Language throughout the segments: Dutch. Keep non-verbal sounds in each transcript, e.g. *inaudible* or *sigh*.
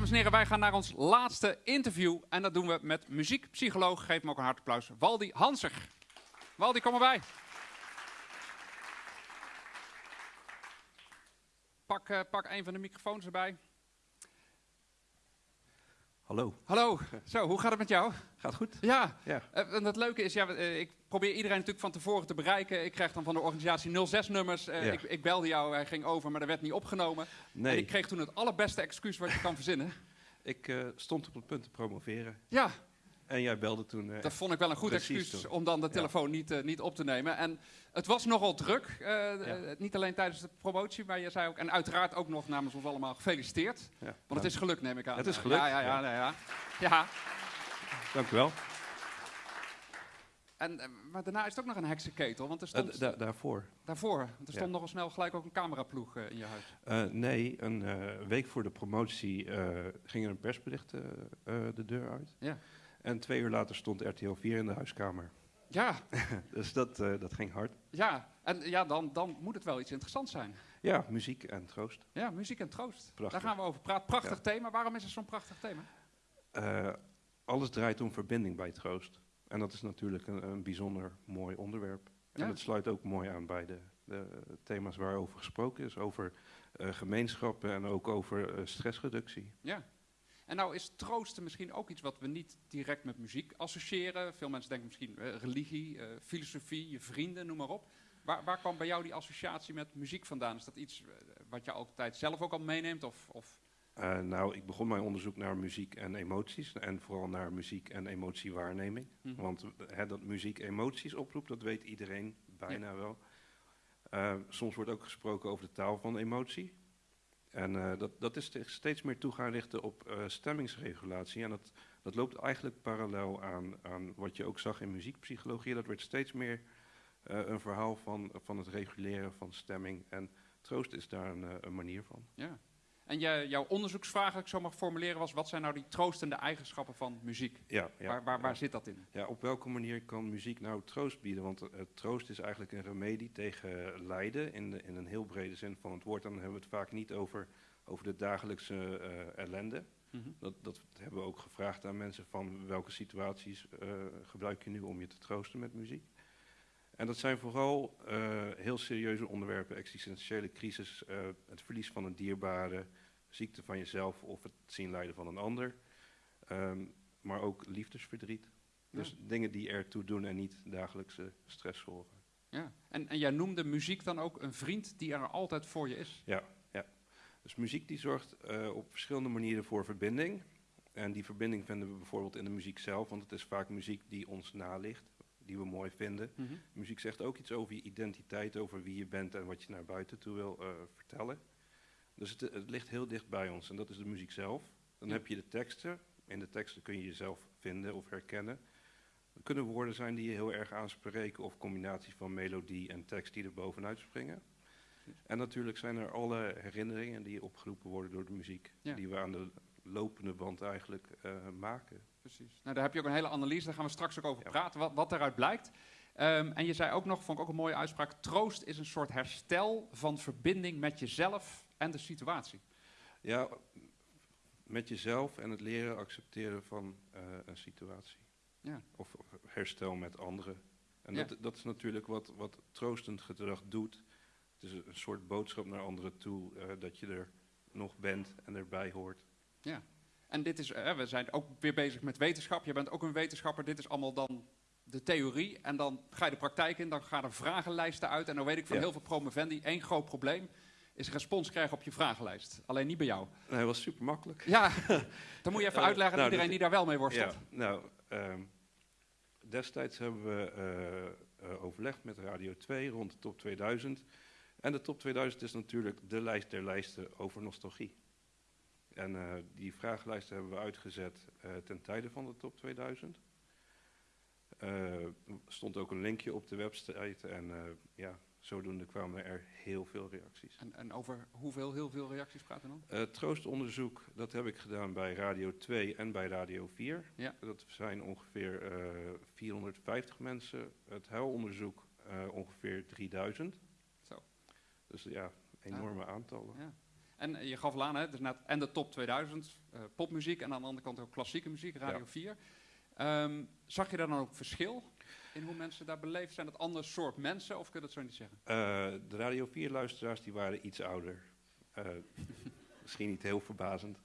Dames en heren, wij gaan naar ons laatste interview. En dat doen we met muziekpsycholoog. Geef hem ook een hard applaus. Waldi Hanser. Waldi, kom erbij. Pak, uh, pak een van de microfoons erbij. Hallo. Hallo. Zo, hoe gaat het met jou? Gaat goed. Ja. ja. Uh, en het leuke is, ja, uh, ik probeer iedereen natuurlijk van tevoren te bereiken. Ik krijg dan van de organisatie 06 nummers. Uh, ja. ik, ik, belde jou, hij ging over, maar dat werd niet opgenomen. Nee. En ik kreeg toen het allerbeste excuus wat je kan verzinnen. *laughs* Ik stond op het punt te promoveren. Ja. En jij belde toen. dat vond ik wel een goed excuus toen. om dan de telefoon ja. niet, niet op te nemen. En het was nogal druk. Ja. niet alleen tijdens de promotie, maar je zei ook. En uiteraard ook nog namens ons allemaal gefeliciteerd. Want het is gelukt, neem ik aan. Het is gelukt. Ja, ja, ja. ja, ja. ja. Dank u wel. En, maar daarna is het ook nog een heksenketel, want er stond... Uh, da daarvoor. Daarvoor. Want er stond ja. nogal snel gelijk ook een cameraploeg uh, in je huis. Uh, nee, een week voor de promotie ging er een persbericht de deur uit. Ja. En twee uur later stond RTL 4 in de huiskamer. *laughs* Ja. *laughs* dus dat, dat ging hard. Ja, en ja, dan, dan moet het wel iets interessants zijn. Ja, muziek en troost. Ja, muziek en troost. Prachtig. Daar gaan we over praten. Prachtig ja. thema. Waarom is het zo'n prachtig thema? alles draait om verbinding bij troost. En dat is natuurlijk een, een bijzonder mooi onderwerp. En Ja. het sluit ook mooi aan bij de, de thema's waarover gesproken is. Over eh, gemeenschappen en ook over eh, stressreductie. Ja. En nou is troosten misschien ook iets wat we niet direct met muziek associëren. Veel mensen denken misschien eh, religie, filosofie, je vrienden, noem maar op. Waar, waar kwam bij jou die associatie met muziek vandaan? Is dat iets wat je altijd zelf ook al meeneemt? Of, of Eh, nou, ik begon mijn onderzoek naar muziek en emoties. En vooral naar muziek en emotiewaarneming. Mhm. Want hè, dat muziek emoties oproept, dat weet iedereen bijna wel. Eh, soms wordt ook gesproken over de taal van emotie. En eh, dat, dat is steeds meer toe gaan richten op eh, stemmingsregulatie. En dat, dat loopt eigenlijk parallel aan, aan wat je ook zag in muziekpsychologie. Dat werd steeds meer eh, een verhaal van, van het reguleren van stemming. En troost is daar een, eh, een manier van. ja. En jouw onderzoeksvraag, als ik zo mag formuleren, was: wat zijn nou die troostende eigenschappen van muziek? Ja, ja, waar waar, waar ja. zit dat in? Ja, op welke manier kan muziek nou troost bieden? Want uh, troost is eigenlijk een remedie tegen lijden in, de, in een heel brede zin van het woord. Dan hebben we het vaak niet over, over de dagelijkse uh, ellende. Mhm. Dat, dat hebben we ook gevraagd aan mensen van welke situaties uh, gebruik je nu om je te troosten met muziek. En dat zijn vooral heel serieuze onderwerpen, existentiële crisis, het verlies van een dierbare, ziekte van jezelf of het zien lijden van een ander. Um, maar ook liefdesverdriet. Dus Ja. dingen die ertoe doen en niet dagelijkse stress zorgen. Ja. En, en jij noemde muziek dan ook een vriend die er altijd voor je is. Ja, ja. Dus muziek die zorgt uh, op verschillende manieren voor verbinding. En die verbinding vinden we bijvoorbeeld in de muziek zelf, want het is vaak muziek die ons naligt, die we mooi vinden. Mhm. Muziek zegt ook iets over je identiteit, over wie je bent en wat je naar buiten toe wil uh, vertellen. Dus het, het, ligt heel dicht bij ons en dat is de muziek zelf. Dan Ja. heb je de teksten. In de teksten kun je jezelf vinden of herkennen. Er kunnen woorden zijn die je heel erg aanspreken of combinaties van melodie en tekst die er bovenuit springen. En natuurlijk zijn er alle herinneringen die opgeroepen worden door de muziek, Ja. die we aan de lopende band eigenlijk uh, maken. Precies. Nou, daar heb je ook een hele analyse, daar gaan we straks ook over Ja. praten, wat, wat daaruit blijkt. Um, en je zei ook nog, vond ik ook een mooie uitspraak, troost is een soort herstel van verbinding met jezelf en de situatie. Ja, met jezelf en het leren accepteren van uh, een situatie. Ja. Of, of herstel met anderen. En Ja. dat, dat is natuurlijk wat, wat troostend gedrag doet. Het is een soort boodschap naar anderen toe uh, dat je er nog bent en erbij hoort. Ja. En dit is, uh, we zijn ook weer bezig met wetenschap. Je bent ook een wetenschapper. Dit is allemaal dan de theorie. En dan ga je de praktijk in. Dan gaan er vragenlijsten uit. En dan weet ik van Ja. heel veel promovendi. één groot probleem is respons krijgen op je vragenlijst. Alleen niet bij jou. Nee, dat was super makkelijk. Ja, *laughs* dan moet je even uitleggen aan nou, iedereen die daar wel mee worstelt. Ja, nou, um, destijds hebben we uh, uh, overlegd met Radio 2 rond de top 2000. En de top 2000 is natuurlijk de lijst der lijsten over nostalgie. En uh, die vragenlijsten hebben we uitgezet uh, ten tijde van de top 2000. Er stond ook een linkje op de website en ja, zodoende kwamen er heel veel reacties. En, en over hoeveel, heel veel reacties praten dan? Uh, troostonderzoek, dat heb ik gedaan bij Radio 2 en bij Radio 4. Ja. Dat zijn ongeveer uh, 450 mensen. Het huilonderzoek uh, ongeveer 3000. Zo. Dus ja, enorme Ja. aantallen. Ja. En eh, je gaf aan, hè, dus net en de top 2000, eh, popmuziek en aan de andere kant ook klassieke muziek, Radio Ja. 4. Ehm, zag je daar dan ook verschil in hoe mensen daar beleefd? Zijn het ander soort mensen of kun je dat zo niet zeggen? Eh, de Radio 4-luisteraars die waren iets ouder. Eh, *laughs* misschien niet heel verbazend.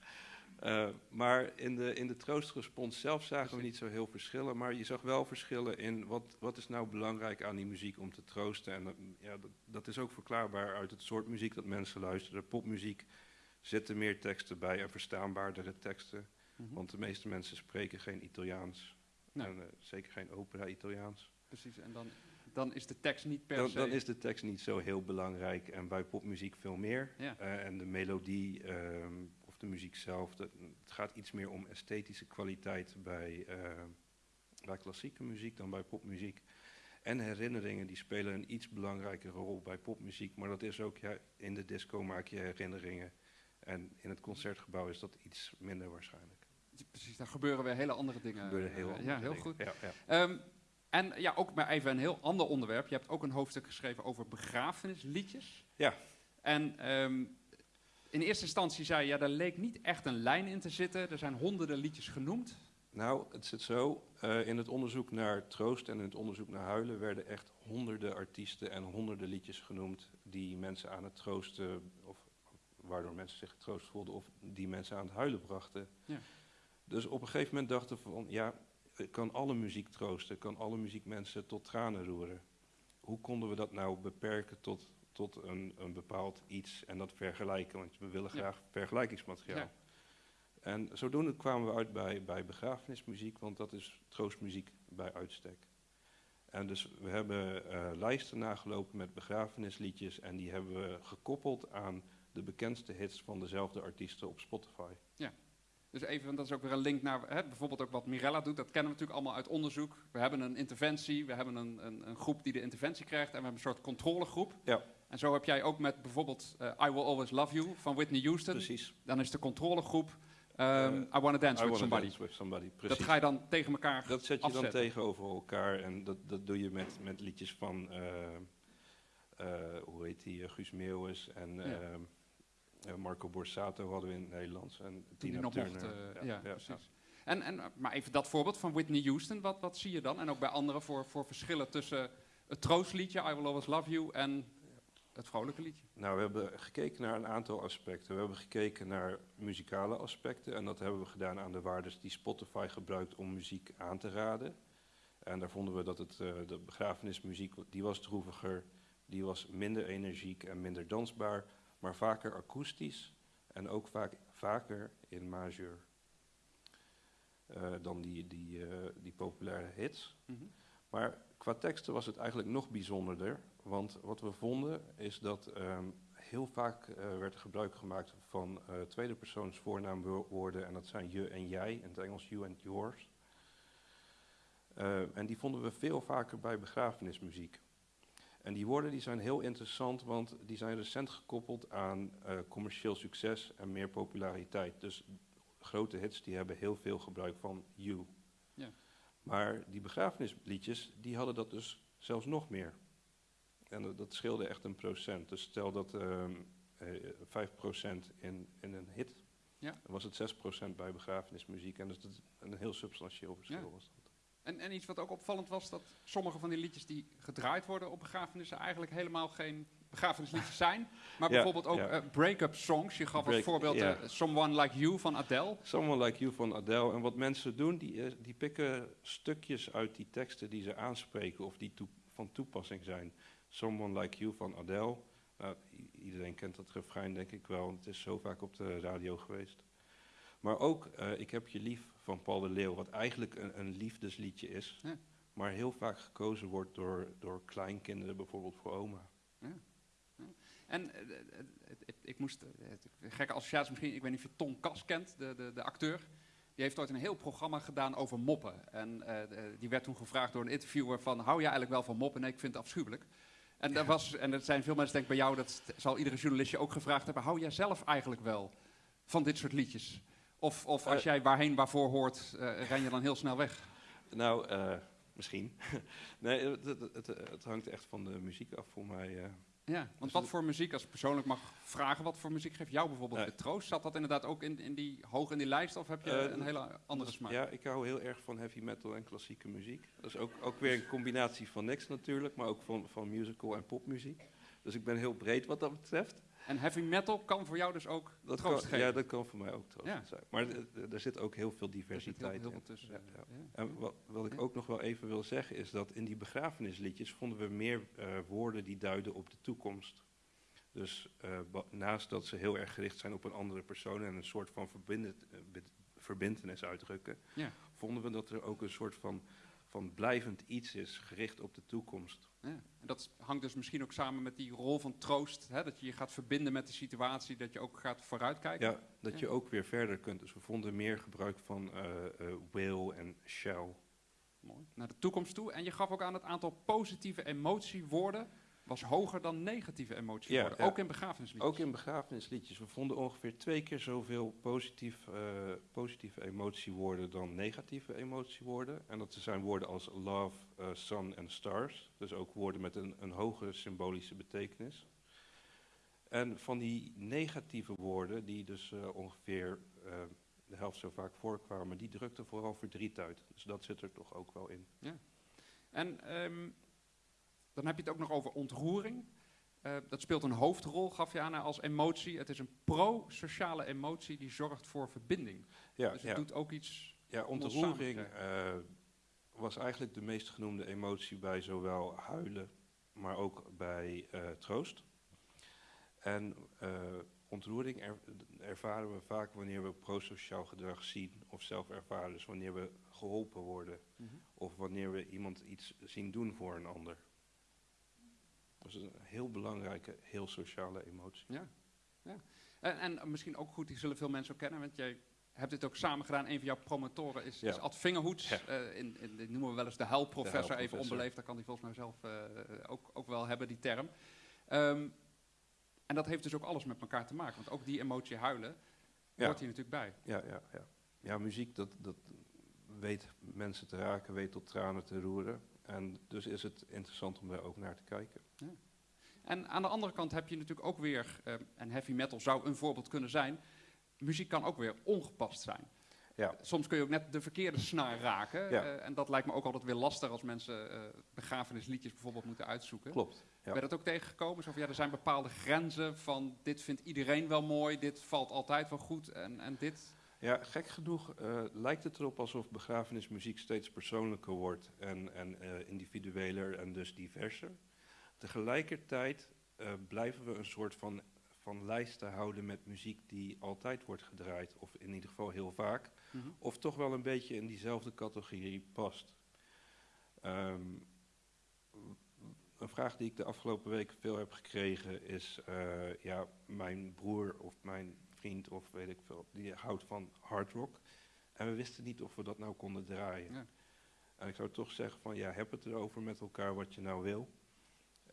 Eh, maar in de, in de troostrespons zelf zagen we niet zo heel verschillen. Maar je zag wel verschillen in wat, wat is nou belangrijk aan die muziek om te troosten. En dat, ja, dat, dat is ook verklaarbaar uit het soort muziek dat mensen luisteren. Popmuziek zitten meer teksten bij en verstaanbaardere teksten. Mhm. Want de meeste mensen spreken geen Italiaans. Nee. En eh, zeker geen opera-Italiaans. Precies, en dan, dan is de tekst niet per Dan, se... dan is de tekst niet zo heel belangrijk en bij popmuziek veel meer. Ja. Eh, en de melodie ehm, of de muziek zelf, dat, het gaat iets meer om esthetische kwaliteit bij, eh, bij klassieke muziek dan bij popmuziek. En herinneringen die spelen een iets belangrijkere rol bij popmuziek, maar dat is ook, ja, in de disco maak je herinneringen. En in het concertgebouw is dat iets minder waarschijnlijk. Precies, daar gebeuren weer hele andere dingen. Gebeuren heel Eh, andere Ja, heel dingen. goed. Ja, ja. Ehm, en ja, ook maar even een heel ander onderwerp. Je hebt ook een hoofdstuk geschreven over begrafenisliedjes. Ja. En ehm, in eerste instantie zei je, ja, daar leek niet echt een lijn in te zitten. Er zijn honderden liedjes genoemd. Nou, het zit zo. eh, in het onderzoek naar troost en in het onderzoek naar huilen werden echt honderden artiesten en honderden liedjes genoemd die mensen aan het troosten, of waardoor mensen zich getroost voelden, of die mensen aan het huilen brachten. Ja. Dus op een gegeven moment dachten we van, ja, kan alle muziek troosten, kan alle muziek mensen tot tranen roeren. Hoe konden we dat nou beperken tot, tot een, een bepaald iets en dat vergelijken? Want we willen Ja. graag vergelijkingsmateriaal. Ja. En zodoende kwamen we uit bij, bij begrafenismuziek, want dat is troostmuziek bij uitstek. En dus we hebben eh, lijsten nagelopen met begrafenisliedjes en die hebben we gekoppeld aan de bekendste hits van dezelfde artiesten op Spotify. Dus even, want dat is ook weer een link naar hè, bijvoorbeeld ook wat Mirella doet. Dat kennen we natuurlijk allemaal uit onderzoek. We hebben een interventie, we hebben een, een, een groep die de interventie krijgt en we hebben een soort controlegroep. Ja. En zo heb jij ook met bijvoorbeeld eh, I Will Always Love You van Whitney Houston. Precies. Dan is de controlegroep ehm, Eh, I Wanna Dance With Somebody. Somebody. Dat Precies. ga je dan tegen elkaar Dat zet je dan tegenover elkaar en dat, dat doe je met, met liedjes van, eh, hoe heet die, Guus Meeuwis en Ja. Eh, Marco Borsato hadden we in het Nederlands. En Toen Tina die nog Turner. mocht. eh, ja, precies. En, en, maar even dat voorbeeld van Whitney Houston, wat, wat zie je dan? En ook bij anderen voor, voor verschillen tussen het troostliedje I Will Always Love You en het vrolijke liedje. Nou, we hebben gekeken naar een aantal aspecten. We hebben gekeken naar muzikale aspecten en dat hebben we gedaan aan de waardes die Spotify gebruikt om muziek aan te raden. En daar vonden we dat het, eh, de begrafenismuziek, die was droeviger, die was minder energiek en minder dansbaar, maar vaker akoestisch en ook vaak, vaker in majeur eh, dan die, die, eh, die populaire hits. Mhm. Maar qua teksten was het eigenlijk nog bijzonderder. Want wat we vonden is dat ehm, heel vaak eh, werd er gebruik gemaakt van tweede persoons voornaamwoorden. En dat zijn je en jij, in het Engels you and yours. En die vonden we veel vaker bij begrafenismuziek. En die woorden die zijn heel interessant, want die zijn recent gekoppeld aan eh, commercieel succes en meer populariteit. Dus grote hits die hebben heel veel gebruik van you. Ja. Maar die begrafenisliedjes, die hadden dat dus zelfs nog meer. En dat, dat scheelde echt een procent. Dus stel dat ehm eh, 5% in, in een hit, Ja. dan was het 6% bij begrafenismuziek. En dus dat is een heel substantieel verschil Ja. was dat. En, en iets wat ook opvallend was, dat sommige van die liedjes die gedraaid worden op begrafenissen eigenlijk helemaal geen begrafenisliedjes zijn. Maar Ja, bijvoorbeeld ook ja. eh, break-up songs. Je gaf als voorbeeld eh, Someone Like You van Adele. Someone Like You van Adele. En wat mensen doen, die, eh, die pikken stukjes uit die teksten die ze aanspreken of die van toepassing zijn. Someone Like You van Adele. Nou, iedereen kent dat refrein denk ik wel, want het is zo vaak op de radio geweest. Maar ook eh, Ik heb je lief van Paul de Leeuw, wat eigenlijk een, een liefdesliedje is. Ja. Maar heel vaak gekozen wordt door, door kleinkinderen, bijvoorbeeld voor oma. En eh, eh, ik moest, gekke associatie misschien, ik weet niet of je Tom Kas kent, de, de, de acteur. Die heeft ooit een heel programma gedaan over moppen. En die werd toen gevraagd door een interviewer van, hou jij eigenlijk wel van moppen? Nee, ik vind het afschuwelijk. En, daar was, en er zijn veel mensen, denk ik bij jou, dat zal iedere journalist je ook gevraagd hebben, hou jij zelf eigenlijk wel van dit soort liedjes? Of, of als Eh. jij waarheen waarvoor hoort, eh, ren je dan heel snel weg? Nou, eh, misschien. *laughs* nee, het, het, het, hangt echt van de muziek af voor mij. Ja, want Dus wat voor muziek, als ik persoonlijk mag vragen, wat voor muziek geeft jou bijvoorbeeld de troost? Zat dat inderdaad ook in, in die, hoog in die lijst of heb je een hele andere smaak? Ja, ik hou heel erg van heavy metal en klassieke muziek. Dat is ook, ook weer een combinatie van niks natuurlijk, maar ook van, van musical en popmuziek. Dus ik ben heel breed wat dat betreft. En heavy metal kan voor jou dus ook Dat troost kan, geven? ja, dat kan voor mij ook troost Ja. zijn. Maar er zit ook heel veel Er diversiteit heel in. tussen. Ja. En wat, wat ik ook nog wel even wil zeggen is dat in die begrafenisliedjes vonden we meer eh, woorden die duiden op de toekomst. Dus eh, naast dat ze heel erg gericht zijn op een andere persoon en een soort van eh, verbintenis uitdrukken, vonden we dat er ook een soort van, van blijvend iets is gericht op de toekomst. Ja. En dat hangt dus misschien ook samen met die rol van troost. Hè? Dat je je gaat verbinden met de situatie, dat je ook gaat vooruitkijken. Ja, dat Ja. je ook weer verder kunt. Dus we vonden meer gebruik van eh, will en shall. Mooi. Naar de toekomst toe. En je gaf ook aan het aantal positieve emotiewoorden was hoger dan negatieve emotiewoorden. Ja, ja. Ook in begrafenisliedjes. Ook in begrafenisliedjes. We vonden ongeveer twee keer zoveel positief, eh, positieve emotiewoorden dan negatieve emotiewoorden. En dat zijn woorden als love, eh, sun en stars. Dus ook woorden met een, een hoge symbolische betekenis. En van die negatieve woorden, die dus eh, ongeveer de helft zo vaak voorkwamen, die drukten vooral verdriet uit. Dus dat zit er toch ook wel in. En ehm, dan heb je het ook nog over ontroering. Eh, dat speelt een hoofdrol, gaf je aan, als emotie. Het is een pro-sociale emotie die zorgt voor verbinding. Ja, dus het ja. doet ook iets... Ja, ontroering eh, was eigenlijk de meest genoemde emotie bij zowel huilen, maar ook bij eh, troost. En ontroering er- ervaren we vaak wanneer we prosociaal gedrag zien of zelf ervaren. Dus wanneer we geholpen worden of wanneer we iemand iets zien doen voor een ander. Dat is een heel belangrijke, heel sociale emotie. Ja, ja. En, en misschien ook goed, die zullen veel mensen ook kennen, want jij hebt dit ook samen gedaan. Een van jouw promotoren is, Ja. is Ad Vingerhoets. Ja. Eh, in, in, dit noemen we wel eens de huilprofessor, even onbeleefd. Dat kan hij volgens mij zelf eh, ook, ook wel hebben, die term. Ehm, en dat heeft dus ook alles met elkaar te maken, want ook die emotie huilen Ja. hoort hier natuurlijk bij. Ja, ja, ja. ja muziek dat, dat weet mensen te raken, weet tot tranen te roeren. En dus is het interessant om daar ook naar te kijken. En aan de andere kant heb je natuurlijk ook weer, eh, en heavy metal zou een voorbeeld kunnen zijn, muziek kan ook weer ongepast zijn. Ja. Soms kun je ook net de verkeerde snaar raken. Ja. eh, en dat lijkt me ook altijd weer lastig als mensen eh begrafenisliedjes bijvoorbeeld moeten uitzoeken. Klopt. Ja. Ben je dat ook tegengekomen? Zo van, ja, er zijn bepaalde grenzen van dit vindt iedereen wel mooi, dit valt altijd wel goed en, en dit... Ja, gek genoeg lijkt het erop alsof begrafenismuziek steeds persoonlijker wordt en, en individueler en dus diverser. Tegelijkertijd eh, blijven we een soort van, van lijsten houden met muziek die altijd wordt gedraaid, of in ieder geval heel vaak, of toch wel een beetje in diezelfde categorie past. Ehm, een vraag die ik de afgelopen weken veel heb gekregen is, eh, ja, mijn broer of mijn vriend of weet ik veel, die houdt van hard rock. En we wisten niet of we dat nou konden draaien. Ja. En ik zou toch zeggen van, ja, heb het erover met elkaar wat je nou wil.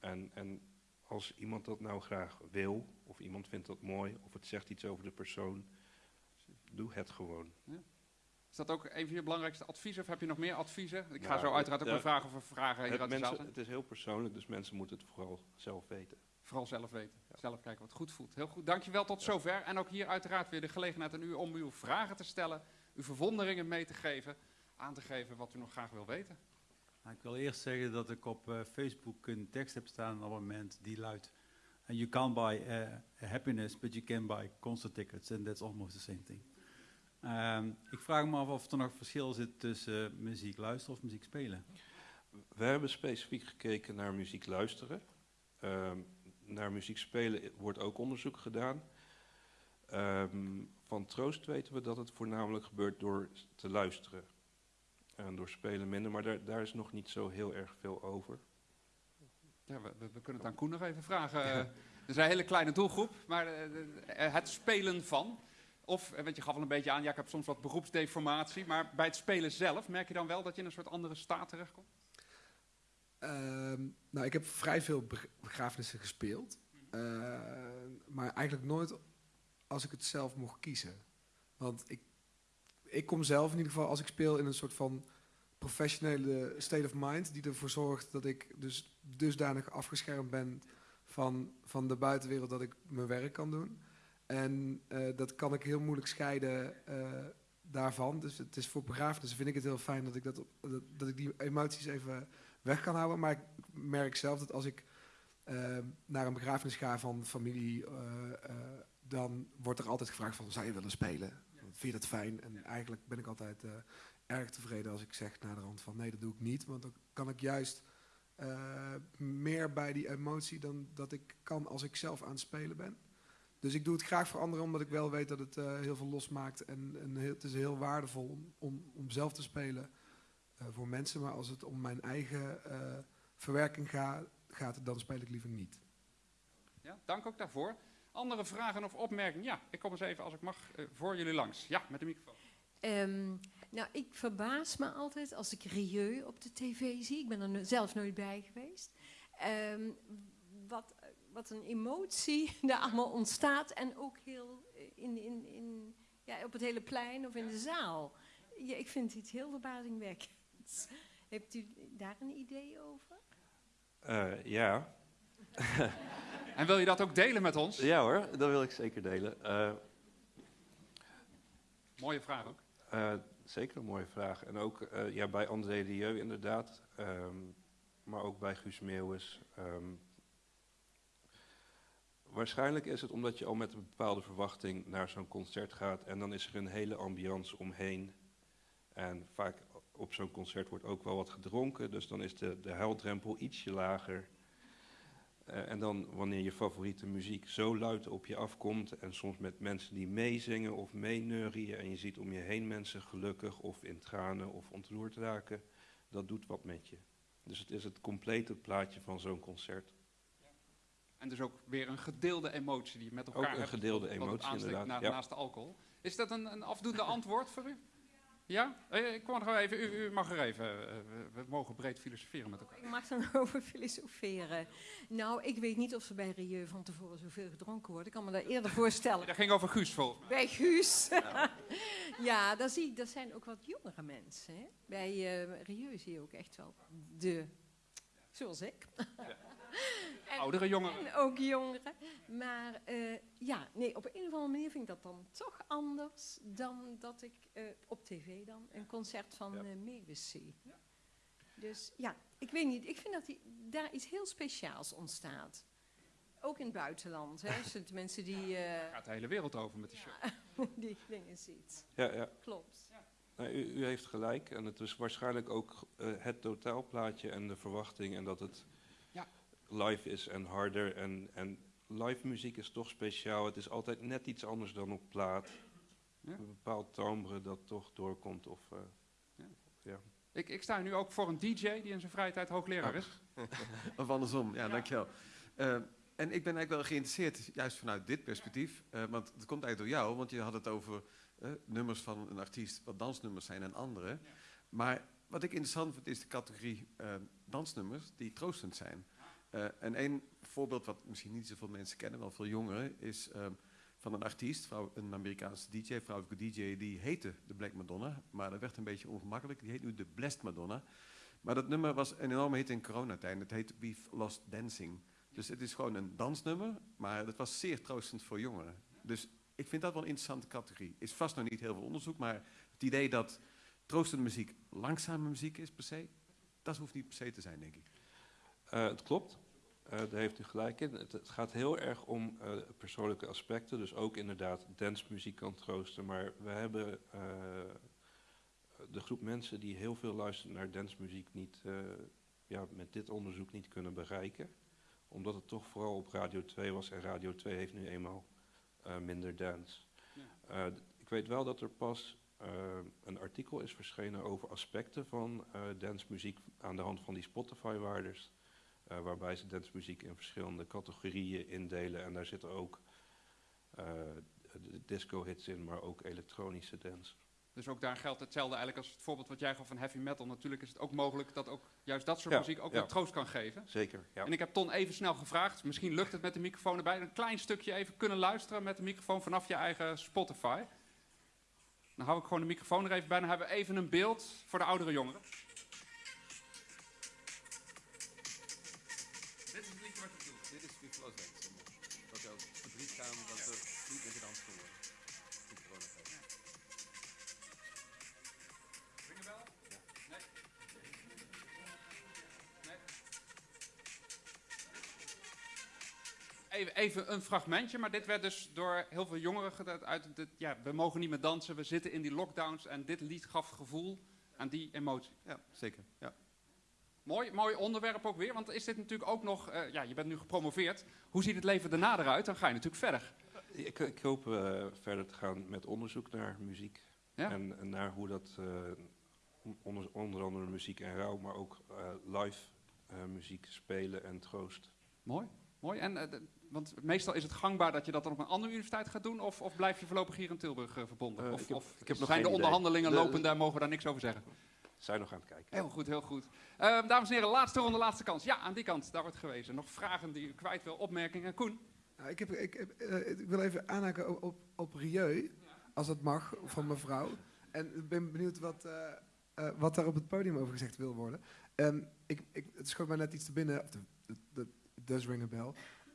En, en als iemand dat nou graag wil, of iemand vindt dat mooi, of het zegt iets over de persoon, doe het gewoon. Is dat ook een van je belangrijkste adviezen of heb je nog meer adviezen? Ik ga Nou, zo uiteraard ook ja, wel vragen of er vragen Het, mensen, het is heel persoonlijk, dus mensen moeten het vooral zelf weten. Vooral zelf weten. Zelf kijken wat goed voelt. Heel goed. Dankjewel tot zover. En ook hier uiteraard weer de gelegenheid aan u om uw vragen te stellen, uw verwonderingen mee te geven, aan te geven wat u nog graag wil weten. Ik wil eerst zeggen dat ik op eh, Facebook een tekst heb staan op het moment die luidt... And you can't buy eh, happiness, but you can buy concert tickets. And that's almost the same thing. Ehm, ik vraag me af of er nog verschil zit tussen eh, muziek luisteren of muziek spelen. We hebben specifiek gekeken naar muziek luisteren. Ehm, naar muziek spelen wordt ook onderzoek gedaan. Ehm, van troost weten we dat het voornamelijk gebeurt door te luisteren. En door spelen minder, maar daar, daar is nog niet zo heel erg veel over. Ja, we, we- kunnen het aan Koen nog even vragen. Eh, Het is een hele kleine doelgroep, maar eh, eh, het spelen van. Of, want je gaf al een beetje aan, ja, ik heb soms wat beroepsdeformatie. Maar bij het spelen zelf, merk je dan wel dat je in een soort andere staat terechtkomt? Ehm, nou, ik heb vrij veel beg- begrafenissen gespeeld. Eh, maar eigenlijk nooit als ik het zelf mocht kiezen. Want ik, ik kom zelf in ieder geval, als ik speel, in een soort van professionele state of mind... die ervoor zorgt dat ik dus dusdanig afgeschermd ben van, van de buitenwereld dat ik mijn werk kan doen. En eh, dat kan ik heel moeilijk scheiden eh, daarvan. Dus het is voor begrafenissen vind ik het heel fijn dat ik, dat, dat, ik die emoties even weg kan houden. Maar ik merk zelf dat als ik eh, naar een begrafenis ga van familie, dan wordt er altijd gevraagd van, zou je willen spelen? Vind je dat fijn? En eigenlijk ben ik altijd eh, erg tevreden als ik zeg na de rand van, nee, dat doe ik niet. Want dan kan ik juist eh, meer bij die emotie dan dat ik kan als ik zelf aan het spelen ben. Dus ik doe het graag voor anderen, omdat ik wel weet dat het eh, heel veel losmaakt. En, en heel, het is heel waardevol om, om, om zelf te spelen voor mensen. Maar als het om mijn eigen verwerking gaat, gaat, dan speel ik liever niet. Ja, dank ook daarvoor. Andere vragen of opmerkingen? Ja, ik kom eens even, als ik mag, eh, voor jullie langs. Ja, met de microfoon. Ehm, nou, ik verbaas me altijd als ik Rieu op de tv zie. Ik ben er zelf nooit bij geweest. Ehm, wat, wat een emotie *laughs* daar allemaal ontstaat. En ook heel eh, in, in, in, ja, op het hele plein of in de zaal. Ja, ik vind het heel verbazingwekkend. *laughs* Hebt u daar een idee over? Eh, ja. En wil je dat ook delen met ons? ja hoor, dat wil ik zeker delen. Eh, Mooie vraag ook. Eh, zeker een mooie vraag. En ook eh, ja, bij André Rieu inderdaad. ehm, maar ook bij Guus Meeuwis. ehm. waarschijnlijk is het omdat je al met een bepaalde verwachting naar zo'n concert gaat. En dan is er een hele ambiance omheen. En vaak op zo'n concert wordt ook wel wat gedronken. Dus dan is de, de huildrempel ietsje lager. Eh, en dan wanneer je favoriete muziek zo luid op je afkomt en soms met mensen die meezingen of meeneurien en je ziet om je heen mensen gelukkig of in tranen of ontroerd raken, dat doet wat met je. Dus het is het complete plaatje van zo'n concert. En dus ook weer een gedeelde emotie die je met elkaar Ook een hebt, gedeelde emotie, inderdaad, na- ja. Naast de alcohol. Is dat een, een afdoende *laughs* antwoord voor u? Ja? Eh, Ik kom er gewoon even, u, u mag er even. eh, we, mogen breed filosoferen met elkaar. Ik mag dan *laughs* over filosoferen. Nou, ik weet niet of er bij Rieu van tevoren zoveel gedronken wordt. Ik kan me dat eerder *laughs* voorstellen. Dat ging over Guus volgens mij. Bij Guus. *laughs* Ja, daar zie ik, dat zijn ook wat jongere mensen. Hè? Bij eh Rieu zie je ook echt wel de, zoals ik. En- Oudere jongeren. En ook jongeren. Maar eh, ja, nee, op een of andere manier vind ik dat dan toch anders dan dat ik eh, op tv dan een concert van Ja. eh zie. Dus ja, ik weet niet. Ik vind dat die, daar iets heel speciaals ontstaat. Ook in het buitenland. Hè, *laughs* het mensen die, eh, Gaat de hele wereld over met die show. *laughs* die dingen ziet. Ja, ja. Klopt. Nou, u, u heeft gelijk. En het is waarschijnlijk ook het totaalplaatje en de verwachting. En dat het. Live is en harder. En, en live muziek is toch speciaal. Het is altijd net iets anders dan op plaat. Ja. Een bepaald timbre dat toch doorkomt. Of, eh, Ja. ja. Ik, ik sta nu ook voor een DJ die in zijn vrije tijd hoogleraar is. *laughs* Of andersom, ja, dankjewel. Eh, en ik ben eigenlijk wel geïnteresseerd, juist vanuit dit perspectief. eh, want het komt eigenlijk door jou, want je had het over eh, nummers van een artiest, wat dansnummers zijn en andere. Maar wat ik interessant vind, is de categorie eh, dansnummers die troostend zijn. Eh, en één voorbeeld wat misschien niet zoveel mensen kennen, wel veel jongeren, is ehm, van een artiest, een Amerikaanse DJ, vrouwelijke DJ, die heette de Black Madonna. Maar dat werd een beetje ongemakkelijk, die heet nu de Blessed Madonna. Maar dat nummer was een enorme hit in coronatijd. Het heet We've Lost Dancing. Dus het is gewoon een dansnummer, maar het was zeer troostend voor jongeren. Dus ik vind dat wel een interessante categorie. Is vast nog niet heel veel onderzoek, maar het idee dat troostende muziek langzame muziek is per se, dat hoeft niet per se te zijn, denk ik. Eh, het klopt. Eh, daar heeft u gelijk in. Het, het gaat heel erg om eh, persoonlijke aspecten. Dus ook inderdaad dancemuziek kan troosten. Maar we hebben de groep mensen die heel veel luisteren naar dancemuziek niet, ja, met dit onderzoek niet kunnen bereiken. Omdat het toch vooral op Radio 2 was. En Radio 2 heeft nu eenmaal minder dance. Ja. Ik weet wel dat er pas een artikel is verschenen over aspecten van eh dancemuziek aan de hand van die Spotify-waardes. Eh, waarbij ze dancemuziek in verschillende categorieën indelen. En daar zitten ook eh, disco-hits in, maar ook elektronische dance. Dus ook daar geldt hetzelfde eigenlijk als het voorbeeld wat jij gaf van heavy metal. Natuurlijk is het ook mogelijk dat ook juist dat soort Ja, muziek ook ja. wel troost kan geven. Zeker, ja. En ik heb Ton even snel gevraagd, misschien lukt het met de microfoon erbij, een klein stukje even kunnen luisteren met de microfoon vanaf je eigen Spotify. Dan hou ik gewoon de microfoon er even bij, dan hebben we even een beeld voor de oudere jongeren. Even, een fragmentje, maar dit werd dus door heel veel jongeren gedaan. Uit het, ja, we mogen niet meer dansen, we zitten in die lockdowns. En dit lied gaf gevoel aan die emotie. Ja, zeker. Ja. Mooi, mooi onderwerp ook weer, want is dit natuurlijk ook nog... eh, ja, je bent nu gepromoveerd. Hoe ziet het leven daarna eruit? Dan ga je natuurlijk verder. Ik, ik hoop eh, verder te gaan met onderzoek naar muziek. Ja? En, en naar hoe dat, eh, onder, onder andere muziek en rouw, maar ook eh, live eh, muziek spelen en troost. Mooi, mooi. En, de- want meestal is het gangbaar dat je dat dan op een andere universiteit gaat doen, of, of blijf je voorlopig hier in Tilburg eh, verbonden? Eh, of ik heb- of ik heb nog zijn de idee. onderhandelingen De- lopen, daar mogen we daar niks over zeggen? Zijn nog aan het kijken. Heel goed, heel goed. Eh, dames en heren, laatste ronde, laatste kans. Ja, aan die kant, daar wordt gewezen. Nog vragen die u kwijt wil, opmerkingen? Koen? Nou, ik, heb, ik, heb, eh, ik wil even aanhaken op, op, op Rieu, als dat mag, van mevrouw. En ik ben benieuwd wat, eh, eh, wat daar op het podium over gezegd wil worden. Ehm, ik, ik, het schoot mij net iets te binnen, of de, de, de, it does ring a bell.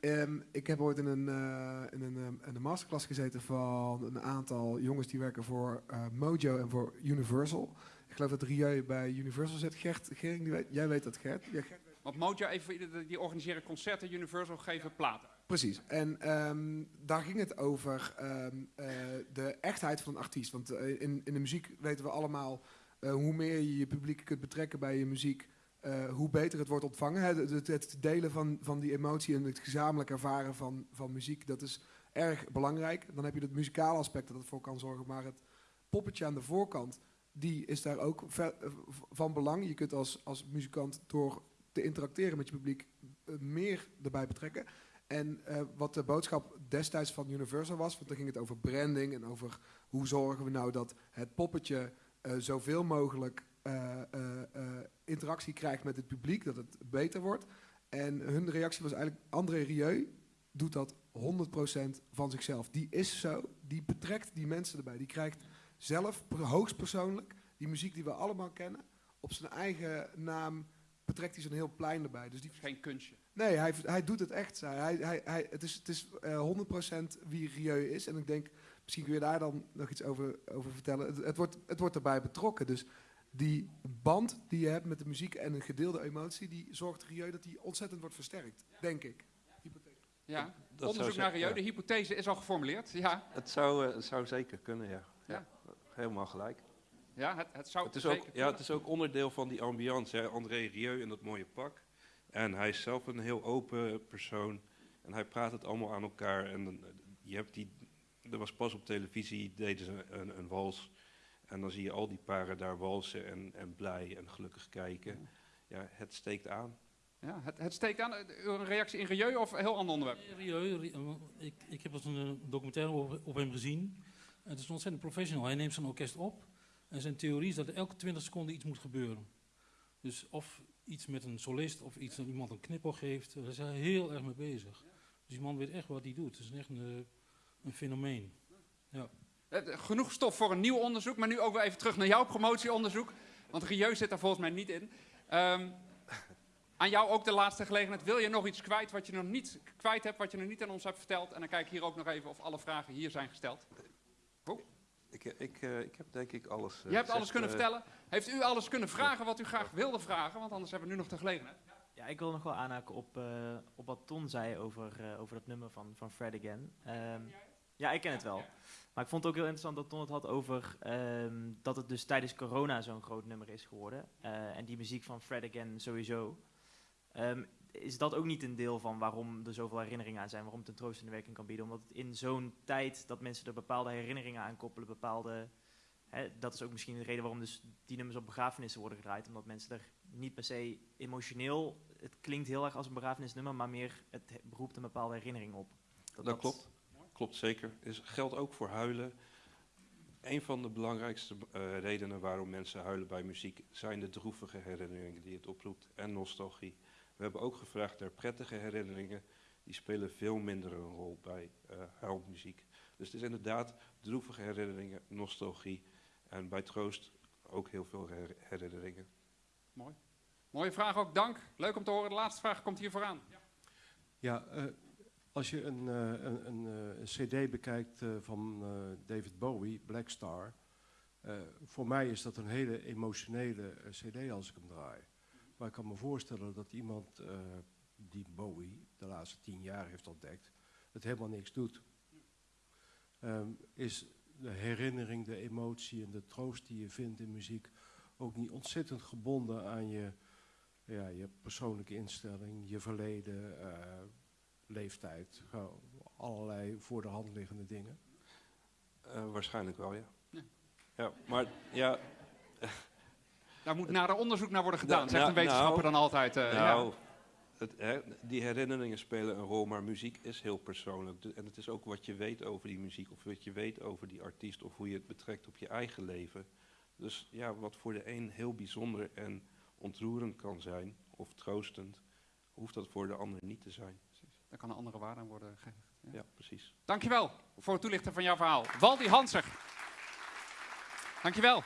Ehm, ik heb ooit in een, eh, in, een, eh, in een masterclass gezeten van een aantal jongens die werken voor eh, Mojo en voor Universal. Ik geloof dat Rieu bij Universal zit. Gert, Gering, die weet, jij weet dat Gert. Ja, Gert Want Mojo, even, die organiseren concerten, Universal geven platen. Precies. En ehm, daar ging het over ehm, eh, de echtheid van een artiest. Want in, in de muziek weten we allemaal... hoe meer je je publiek kunt betrekken bij je muziek... eh, hoe beter het wordt ontvangen. Het, het- het delen van, van die emotie en het gezamenlijk ervaren van, van muziek... dat is erg belangrijk. Dan heb je het muzikale aspect dat ervoor kan zorgen. Maar het poppetje aan de voorkant... die is daar ook eh, van belang. Je kunt als, als muzikant door te interacteren met je publiek... eh, meer erbij betrekken. En wat de boodschap destijds van Universal was, want dan ging het over branding en over hoe zorgen we nou dat het poppetje eh, zoveel mogelijk interactie krijgt met het publiek, dat het beter wordt. En hun reactie was eigenlijk, André Rieu doet dat 100% van zichzelf. Die is zo, die betrekt die mensen erbij. Die krijgt zelf, per- hoogstpersoonlijk, die muziek die we allemaal kennen, op zijn eigen naam betrekt hij zo'n heel plein erbij. Dus die Geen kunstje. Nee, hij, hij doet het echt. Hij, hij, hij, het is, het is eh, 100% wie Rieu is. En ik denk, misschien kun je daar dan nog iets over, over vertellen. Het, het, wordt, het wordt erbij betrokken. Dus die band die je hebt met de muziek en een gedeelde emotie... die zorgt Rieu dat die ontzettend wordt versterkt, denk ik. Hypothese. Ja, Dat zou onderzoek naar Rieu. ja. De hypothese is al geformuleerd. Ja, Het zou, eh, het zou zeker kunnen, ja. Ja. Helemaal gelijk. ja het, het zou Het is, ook, ja, het is ook onderdeel van die ambiance. Hè. André Rieu in dat mooie pak. En hij is zelf een heel open persoon. En hij praat het allemaal aan elkaar. En dan, eh, je hebt die, er was pas op televisie, deden ze een, een wals. En dan zie je al die paren daar walsen en, en blij en gelukkig kijken. Ja, het steekt aan. Ja, het, het steekt aan. Eh, Een reactie in Rieu of een heel ander onderwerp? Rieu, Ri- eh, ik, ik heb een eh, documentaire op, op hem gezien. Het is een ontzettend professional. Hij neemt zijn orkest op. En zijn theorie is dat er elke 20 seconden iets moet gebeuren. Dus of iets met een solist of iets dat iemand een knippel geeft. Daar is hij heel erg mee bezig. Dus die man weet echt wat hij doet. Het is echt een, eh, een fenomeen. Eh, Genoeg stof voor een nieuw onderzoek, maar nu ook weer even terug naar jouw promotieonderzoek. Want Rieu zit daar volgens mij niet in. Ehm, aan jou ook de laatste gelegenheid. Wil je nog iets kwijt wat je nog niet kwijt hebt, wat je nog niet aan ons hebt verteld? En dan kijk ik hier ook nog even of alle vragen hier zijn gesteld. Ik, eh, ik, eh, ik heb denk ik alles eh, Je hebt alles kunnen eh, vertellen. Heeft u alles kunnen vragen wat u graag wilde vragen? Want anders hebben we nu nog de gelegenheid. Ja, ik wil nog wel aanhaken op, eh, op wat Ton zei over, eh, over dat nummer van, van Fred Again. Ehm, ja, ik ken het wel. Maar ik vond het ook heel interessant dat Ton het had over ehm, dat het dus tijdens corona zo'n groot nummer is geworden. Eh, en die muziek van Fred Again sowieso. Ehm, is dat ook niet een deel van waarom er zoveel herinneringen aan zijn, waarom het een troostende werking kan bieden? Omdat het in zo'n tijd dat mensen er bepaalde herinneringen aan koppelen, bepaalde... Hè, dat is ook misschien de reden waarom dus die nummers op begrafenissen worden gedraaid. Omdat mensen er niet per se emotioneel... Het klinkt heel erg als een begrafenisnummer, maar meer het he- roept een bepaalde herinnering op. Dat klopt. Klopt zeker. Is, geldt ook voor huilen. Een van de belangrijkste eh, redenen waarom mensen huilen bij muziek zijn de droevige herinneringen die het oproept en nostalgie. We hebben ook gevraagd naar prettige herinneringen. Die spelen veel minder een rol bij eh huilmuziek. Dus het is inderdaad droevige herinneringen, nostalgie. En bij troost ook heel veel her- herinneringen. Mooi. Mooie vraag ook, dank. Leuk om te horen. De laatste vraag komt hier vooraan. Ja, eh, als je een, eh, een, eh, een cd bekijkt eh, van David Bowie, Black Star, voor mij is dat een hele emotionele cd als ik hem draai. Maar ik kan me voorstellen dat iemand die Bowie de laatste tien jaar heeft ontdekt, het helemaal niks doet. Ehm, is de herinnering, de emotie en de troost die je vindt in muziek ook niet ontzettend gebonden aan je, ja, je persoonlijke instelling, je verleden, leeftijd, gewoon allerlei voor de hand liggende dingen? Eh, waarschijnlijk wel, ja. Ja. ja. Maar ja, Daar moet nader onderzoek naar worden gedaan, Nou, zegt een nou, wetenschapper nou, dan altijd. eh, nou, ja. het, hè, die herinneringen spelen een rol, maar muziek is heel persoonlijk. En het is ook wat je weet over die muziek, of wat je weet over die artiest, of hoe je het betrekt op je eigen leven. Dus ja, wat voor de een heel bijzonder en ontroerend kan zijn, of troostend, hoeft dat voor de ander niet te zijn. Daar kan een andere waarde aan worden gegeven. Ja. Ja, precies. Dankjewel voor het toelichten van jouw verhaal. Waldi Hanser. Dankjewel.